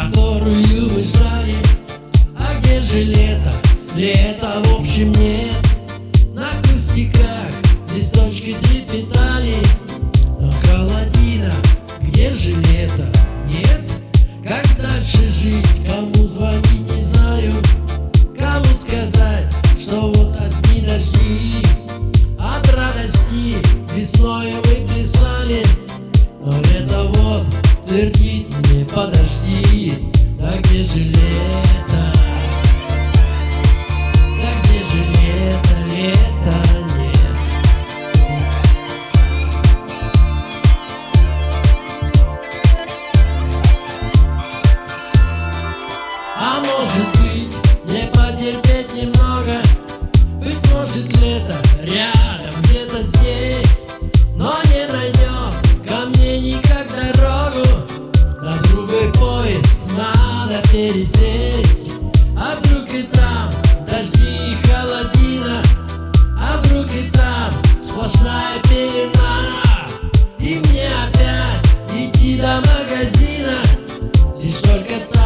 Которую мы ждали А где же лето? Лето в общем нет На кустиках листочки трепетали Но холодина, где же лето? Нет? Как дальше жить? Кому звонить не знаю Кому сказать, что вот одни дожди От радости весною мы плясали Но лето вот твердит где-то рядом, где-то здесь Но не найдем ко мне никак дорогу. На другой поезд надо пересесть. А вдруг и там дожди и холодина А вдруг и там сплошная пелена. И мне опять идти до магазина Лишь только там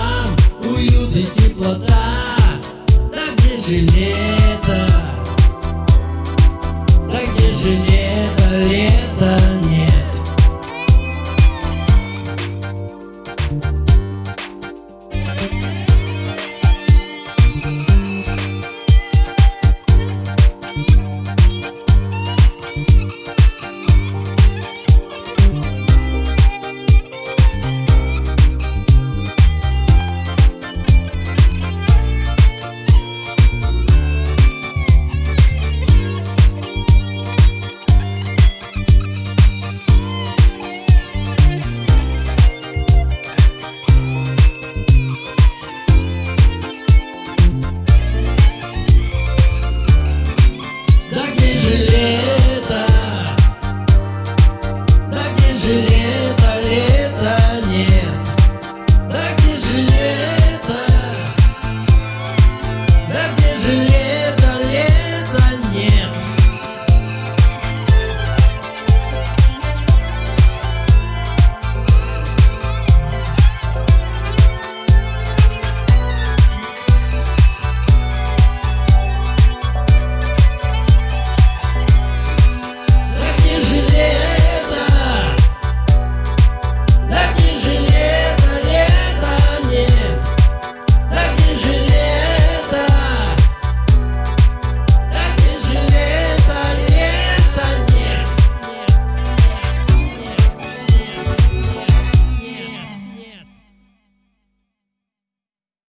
the Да где же?